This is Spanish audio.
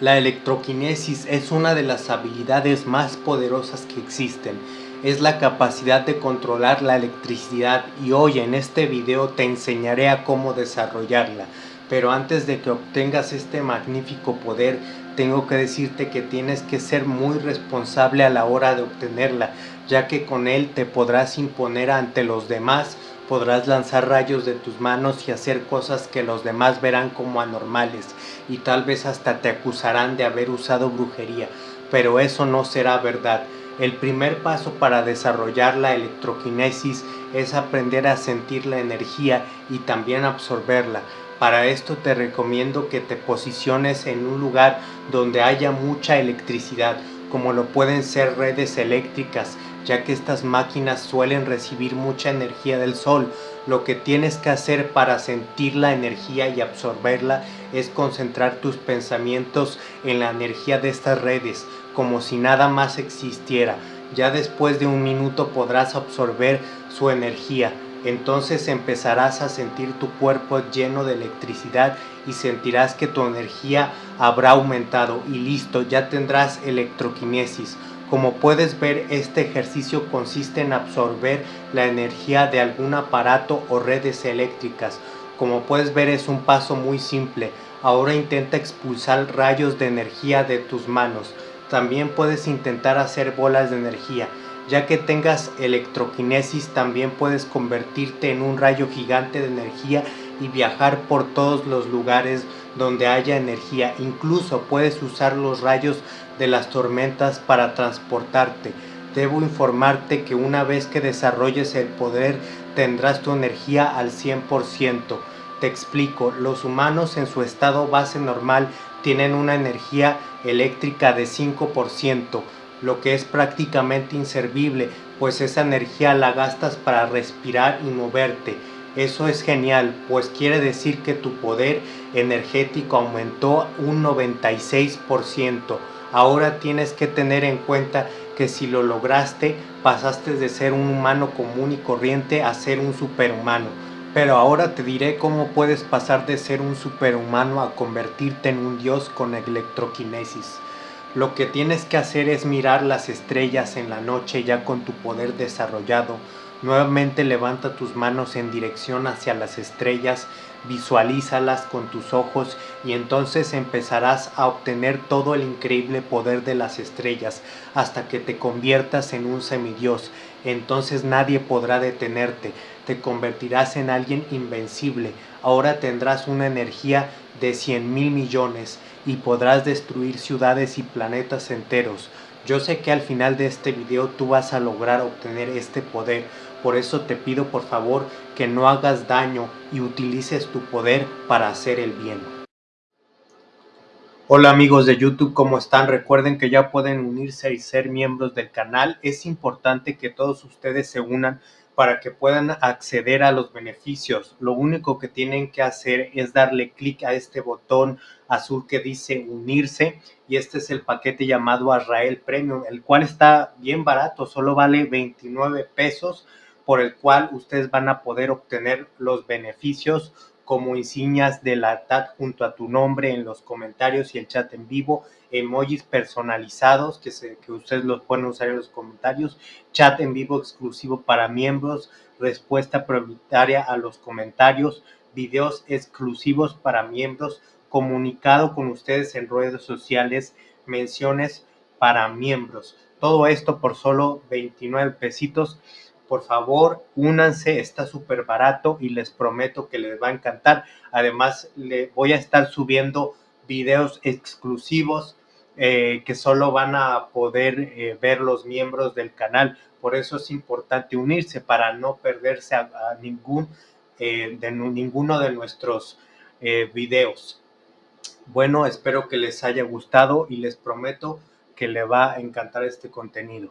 La electroquinesis es una de las habilidades más poderosas que existen. Es la capacidad de controlar la electricidad y hoy en este video te enseñaré a cómo desarrollarla. Pero antes de que obtengas este magnífico poder, tengo que decirte que tienes que ser muy responsable a la hora de obtenerla, ya que con él te podrás imponer ante los demás podrás lanzar rayos de tus manos y hacer cosas que los demás verán como anormales y tal vez hasta te acusarán de haber usado brujería, pero eso no será verdad. El primer paso para desarrollar la electroquinesis es aprender a sentir la energía y también absorberla. Para esto te recomiendo que te posiciones en un lugar donde haya mucha electricidad, como lo pueden ser redes eléctricas, ya que estas máquinas suelen recibir mucha energía del sol. Lo que tienes que hacer para sentir la energía y absorberla es concentrar tus pensamientos en la energía de estas redes, como si nada más existiera. Ya después de un minuto podrás absorber su energía. Entonces empezarás a sentir tu cuerpo lleno de electricidad y sentirás que tu energía habrá aumentado y listo, ya tendrás electroquinesis. Como puedes ver, este ejercicio consiste en absorber la energía de algún aparato o redes eléctricas. Como puedes ver es un paso muy simple. Ahora intenta expulsar rayos de energía de tus manos. También puedes intentar hacer bolas de energía. Ya que tengas electroquinesis también puedes convertirte en un rayo gigante de energía y viajar por todos los lugares donde haya energía. Incluso puedes usar los rayos de las tormentas para transportarte. Debo informarte que una vez que desarrolles el poder tendrás tu energía al 100%. Te explico, los humanos en su estado base normal tienen una energía eléctrica de 5%, lo que es prácticamente inservible, pues esa energía la gastas para respirar y moverte. Eso es genial, pues quiere decir que tu poder energético aumentó un 96%. Ahora tienes que tener en cuenta que si lo lograste, pasaste de ser un humano común y corriente a ser un superhumano. Pero ahora te diré cómo puedes pasar de ser un superhumano a convertirte en un dios con electroquinesis. Lo que tienes que hacer es mirar las estrellas en la noche ya con tu poder desarrollado. Nuevamente levanta tus manos en dirección hacia las estrellas visualízalas con tus ojos y entonces empezarás a obtener todo el increíble poder de las estrellas hasta que te conviertas en un semidios. Entonces nadie podrá detenerte, te convertirás en alguien invencible. Ahora tendrás una energía de 100 mil millones y podrás destruir ciudades y planetas enteros. Yo sé que al final de este video tú vas a lograr obtener este poder, por eso te pido por favor que no hagas daño y utilices tu poder para hacer el bien. Hola amigos de YouTube, ¿cómo están? Recuerden que ya pueden unirse y ser miembros del canal. Es importante que todos ustedes se unan para que puedan acceder a los beneficios. Lo único que tienen que hacer es darle clic a este botón azul que dice unirse y este es el paquete llamado Azrael Premium, el cual está bien barato, solo vale 29 pesos, por el cual ustedes van a poder obtener los beneficios como insignias de la TAT junto a tu nombre en los comentarios y el chat en vivo, emojis personalizados que, se, que ustedes los pueden usar en los comentarios, chat en vivo exclusivo para miembros, respuesta prioritaria a los comentarios, videos exclusivos para miembros, comunicado con ustedes en redes sociales, menciones para miembros. Todo esto por solo 29 pesitos por favor, únanse, está súper barato y les prometo que les va a encantar. Además, le voy a estar subiendo videos exclusivos eh, que solo van a poder eh, ver los miembros del canal. Por eso es importante unirse para no perderse a, ningún, eh, de ninguno de nuestros videos. Bueno, espero que les haya gustado y les prometo que le va a encantar este contenido.